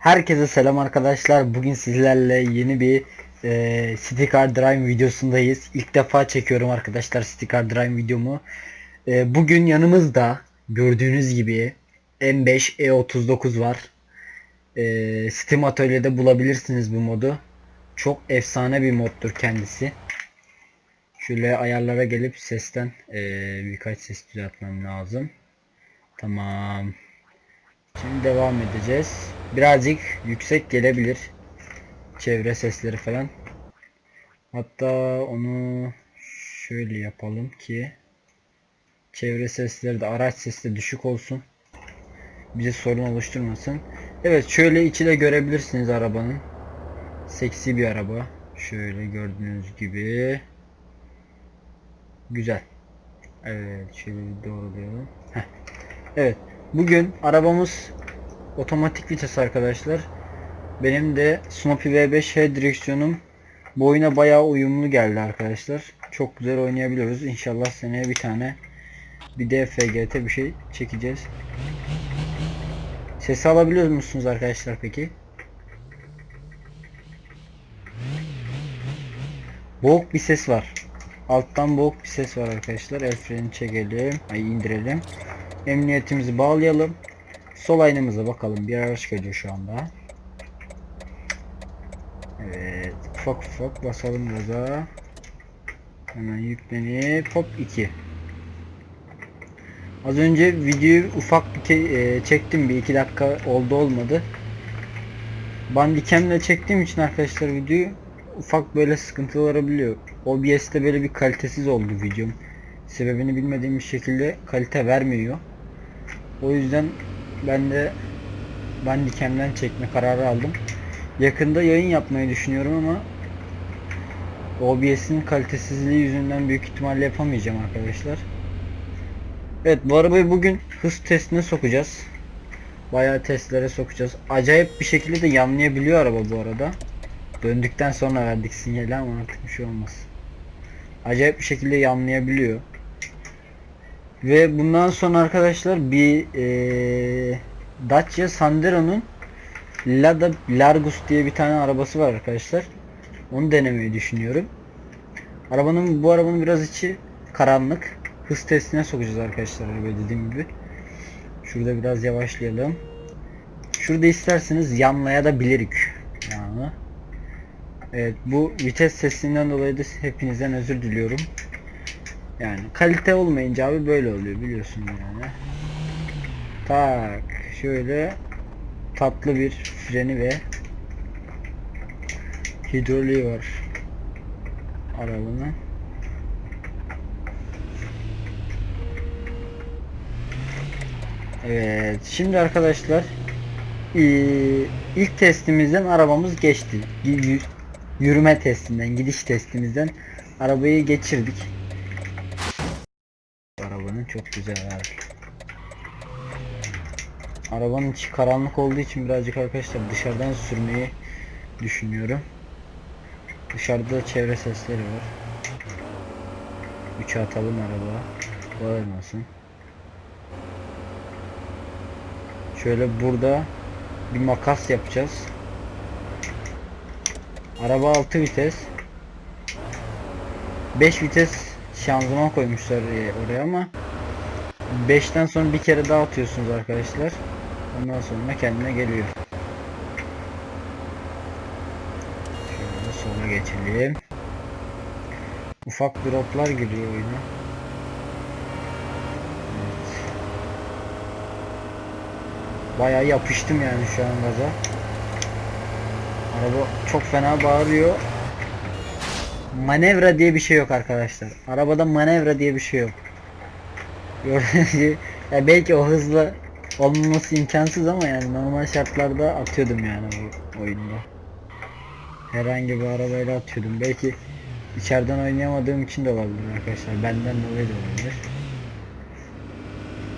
Herkese selam arkadaşlar. Bugün sizlerle yeni bir e, City Car Drive videosundayız. İlk defa çekiyorum arkadaşlar City Car Drive videomu. E, bugün yanımızda gördüğünüz gibi M5 E39 var. E, Steam Atölye'de bulabilirsiniz bu modu. Çok efsane bir moddur kendisi. Şöyle ayarlara gelip sesten e, birkaç ses düzeltmem lazım. Tamam. Şimdi devam edeceğiz. Birazcık yüksek gelebilir. Çevre sesleri falan. Hatta onu şöyle yapalım ki çevre sesleri de araç sesi de düşük olsun. Bize sorun oluşturmasın. Evet şöyle içi de görebilirsiniz arabanın. Seksi bir araba. Şöyle gördüğünüz gibi. Güzel. Evet şöyle doğrulayalım. Heh. Evet. Bugün arabamız otomatik vites arkadaşlar. Benim de Snoopy V5H direksiyonum bu oyuna bayağı uyumlu geldi arkadaşlar. Çok güzel oynayabiliyoruz. İnşallah seneye bir tane bir de FGT bir şey çekeceğiz. Sesi alabiliyor musunuz arkadaşlar peki? Boğuk bir ses var. Alttan boğuk bir ses var arkadaşlar. El freni çekelim. Ay indirelim. Emniyetimizi bağlayalım. Sol aynamıza bakalım. Bir araç geliyor şu anda. Evet. Ufak ufak basalım gaza. Hemen yüklenip hop 2. Az önce videoyu ufak bir e, çektim. Bir iki dakika oldu olmadı. Bandicam'le çektiğim için arkadaşlar videoyu ufak böyle sıkıntılar olabiliyor. OBS'te böyle bir kalitesiz oldu videom. Sebebini bilmediğim bir şekilde kalite vermiyor. O yüzden ben de Bandicam'den çekme kararı aldım. Yakında yayın yapmayı düşünüyorum ama OBS'in kalitesizliği yüzünden büyük ihtimalle yapamayacağım arkadaşlar. Evet bu arabayı bugün hız testine sokacağız. Bayağı testlere sokacağız. Acayip bir şekilde de yanlayabiliyor araba bu arada. Döndükten sonra verdik sinyali ama artık bir şey olmaz. Acayip bir şekilde yanlayabiliyor. Ve bundan sonra arkadaşlar bir eee Dacia Sandero'nun Lada Largus diye bir tane arabası var arkadaşlar. Onu denemeyi düşünüyorum. Arabanın bu arabanın biraz içi karanlık. Hız testine sokacağız arkadaşlar arabayı dediğim gibi. Şurada biraz yavaşlayalım. Şurada isterseniz yanlaya da bilirik. Yani. Evet bu vites sesinden dolayı da hepinizden özür diliyorum. Yani kalite olmayınca abi böyle oluyor biliyorsun yani. Tak şöyle tatlı bir freni ve hidroliği var arabanın. Evet şimdi arkadaşlar eee, ilk testimizden arabamız geçti. Yürüme testinden, gidiş testimizden arabayı geçirdik. Çok güzel abi. Arabanın içi karanlık olduğu için birazcık arkadaşlar dışarıdan sürmeyi düşünüyorum. Dışarıda çevre sesleri var. 3'e atalım araba. Bağırmasın. Şöyle burada bir makas yapacağız. Araba 6 vites. 5 vites şanzıman koymuşlar oraya ama 5'ten sonra bir kere daha atıyorsunuz arkadaşlar. Ondan sonra kendine geliyor. Şöyle sola geçelim. Ufak droplar giriyor oyuna. Evet. Bayağı yapıştım yani şu an gaza. Araba çok fena bağırıyor. Manevra diye bir şey yok arkadaşlar. Arabada manevra diye bir şey yok. Gördüğünüz gibi ya belki o hızla olmaması imkansız ama yani normal şartlarda atıyordum yani bu oyunda. Herhangi bir arabayla atıyordum. Belki içeriden oynayamadığım için de olabilir arkadaşlar. Benden dolayı da olabilir.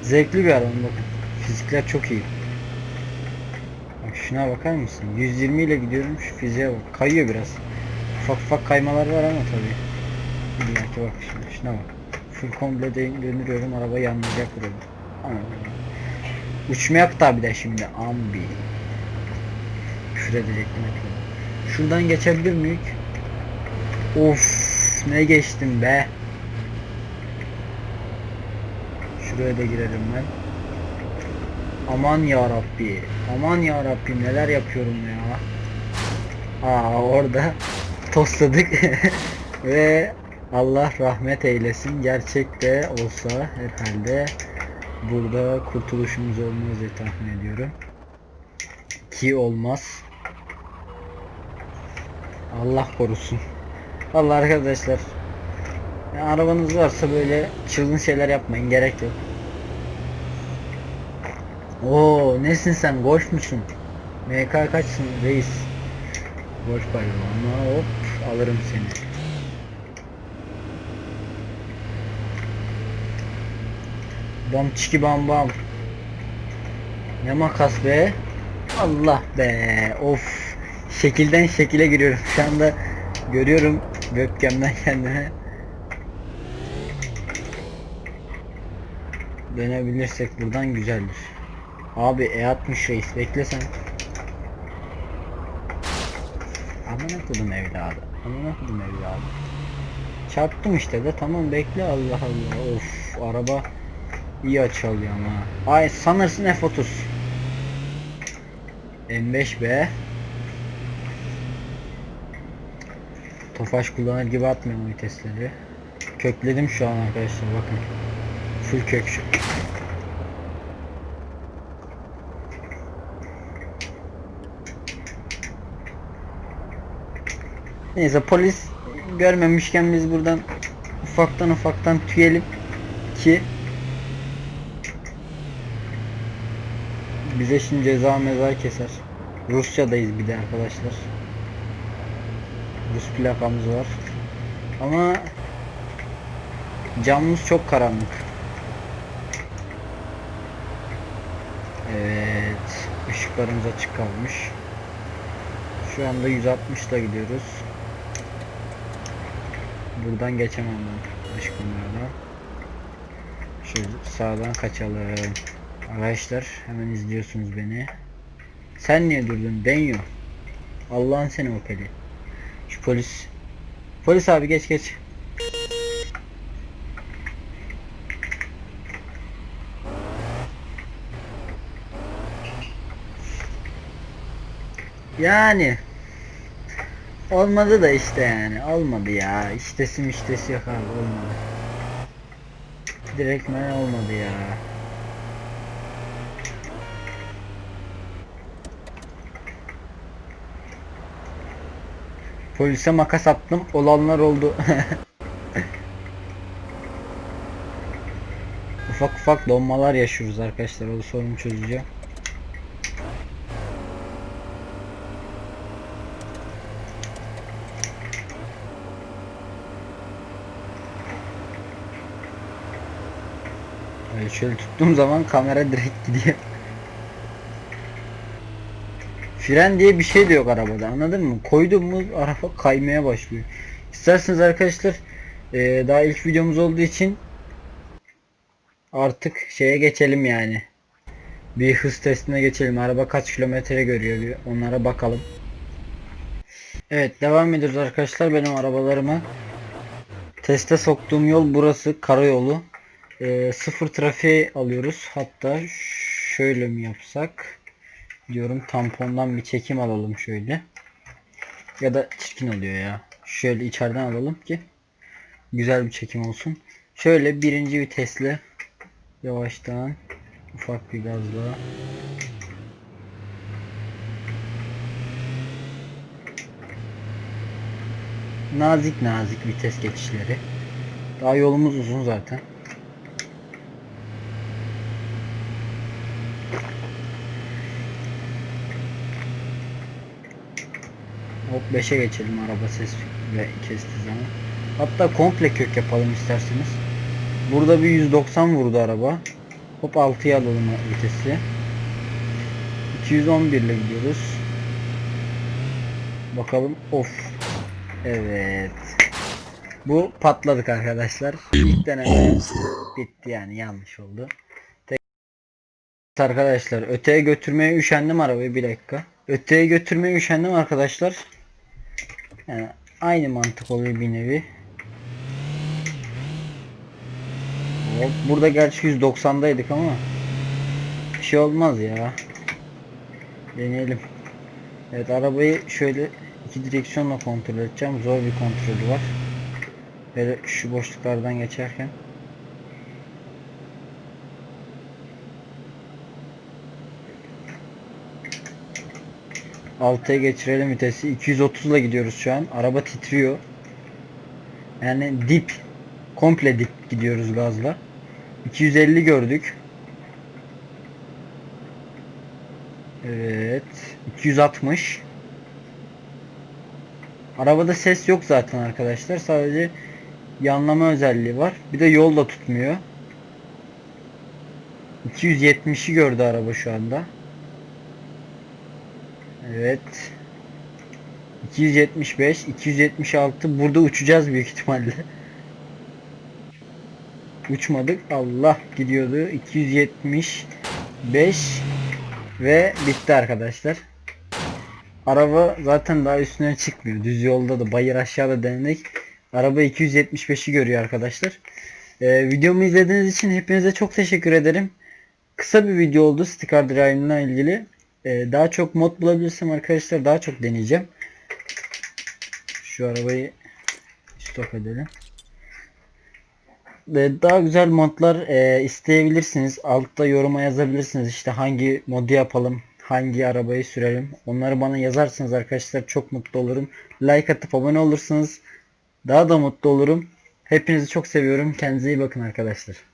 Zevkli bir araba bakın. Fizikler çok iyi. Bak şuna bakar mısın? 120 ile gidiyorum şu fiziğe bak. Kayıyor biraz. Ufak ufak kaymalar var ama tabii. Bir bak şimdi şuna bak. Full komple dön- döndürüyorum araba yanlayacak burada. Ama uçmayak da bir de şimdi ambi. küfür edecektim. Şuradan geçebilir miyiz? Of ne geçtim be. Şuraya da girerim ben. Aman ya Rabbi. Aman ya Rabbi neler yapıyorum ya. Aa orada tosladık ve Allah rahmet eylesin. Gerçekte olsa herhalde burada kurtuluşumuz olmaz diye tahmin ediyorum. Ki olmaz. Allah korusun. Allah arkadaşlar. arabanız varsa böyle çılgın şeyler yapmayın gerek yok. Oo nesin sen golf musun? MK kaçsın reis? Golf ama hop alırım seni. Bam çiki bam bam. Ne makas be? Allah be. Of. Şekilden şekile giriyorum. Şu anda görüyorum webcam'den kendime. Dönebilirsek buradan güzeldir. Abi E60 reis beklesen. Amına kodum evladı. Amına kodum evladı. Çarptım işte de tamam bekle Allah Allah. Of araba iyi açı alıyor ama. Ay sanırsın F30. M5B. Tofaş kullanır gibi atmıyorum vitesleri. Kökledim şu an arkadaşlar bakın. Full kök şu. Neyse polis görmemişken biz buradan ufaktan ufaktan tüyelim ki bize şimdi ceza meza keser. Rusya'dayız bir de arkadaşlar. Rus plakamız var. Ama camımız çok karanlık. Evet. ışıklarımız açık kalmış. Şu anda 160 ile gidiyoruz. Buradan geçemem ben kameradan. Şöyle sağdan kaçalım. Arkadaşlar hemen izliyorsunuz beni. Sen niye durdun? Denyo. Allah'ın seni o peli. Şu polis. Polis abi geç geç. Yani olmadı da işte yani olmadı ya iştesi miştesi yok abi olmadı direktmen olmadı ya polise makas attım olanlar oldu ufak ufak donmalar yaşıyoruz arkadaşlar o sorunu çözeceğim şöyle tuttuğum zaman kamera direkt gidiyor. Fren diye bir şey de yok arabada anladın mı? Koydum mu araba kaymaya başlıyor. İsterseniz arkadaşlar eee, daha ilk videomuz olduğu için artık şeye geçelim yani. Bir hız testine geçelim. Araba kaç kilometre görüyor bir onlara bakalım. Evet devam ediyoruz arkadaşlar benim arabalarımı. Teste soktuğum yol burası karayolu. Ee, sıfır trafiğe alıyoruz. Hatta şöyle mi yapsak diyorum tampondan bir çekim alalım şöyle. Ya da çirkin oluyor ya. Şöyle içeriden alalım ki güzel bir çekim olsun. Şöyle birinci vitesle yavaştan ufak bir gazla nazik nazik vites geçişleri. Daha yolumuz uzun zaten. 5'e geçelim araba ses ve kestiği zaman. Hatta komple kök yapalım isterseniz. Burada bir 190 vurdu araba. Hop 6'ya alalım vitesi. 211 ile gidiyoruz. Bakalım of. Evet. Bu patladık arkadaşlar. İlk deneme bitti yani yanlış oldu. Tek arkadaşlar öteye götürmeye üşendim arabayı bir dakika. Öteye götürmeye üşendim arkadaşlar. Yani aynı mantık oluyor bir nevi. Hop, burada gerçi 190'daydık ama bir şey olmaz ya. Deneyelim. Evet arabayı şöyle iki direksiyonla kontrol edeceğim. Zor bir kontrolü var. Böyle şu boşluklardan geçerken. Altıya geçirelim vitesi. 230 ile gidiyoruz şu an. Araba titriyor. Yani dip. Komple dip gidiyoruz gazla. 250 gördük. Evet. 260. Arabada ses yok zaten arkadaşlar. Sadece yanlama özelliği var. Bir de yol da tutmuyor. 270'i gördü araba şu anda. Evet. 275, 276. Burada uçacağız büyük ihtimalle. Uçmadık. Allah gidiyordu. 275 ve bitti arkadaşlar. Araba zaten daha üstüne çıkmıyor. Düz yolda da bayır aşağıda denedik. Araba 275'i görüyor arkadaşlar. Ee, videomu izlediğiniz için hepinize çok teşekkür ederim. Kısa bir video oldu Sticker Drive'la ilgili. Ee, daha çok mod bulabilirsem arkadaşlar daha çok deneyeceğim. Şu arabayı stop edelim. Ee, daha güzel modlar e, isteyebilirsiniz. Altta yoruma yazabilirsiniz. İşte hangi modu yapalım, hangi arabayı sürelim. Onları bana yazarsınız arkadaşlar. Çok mutlu olurum. Like atıp abone olursanız daha da mutlu olurum. Hepinizi çok seviyorum. Kendinize iyi bakın arkadaşlar.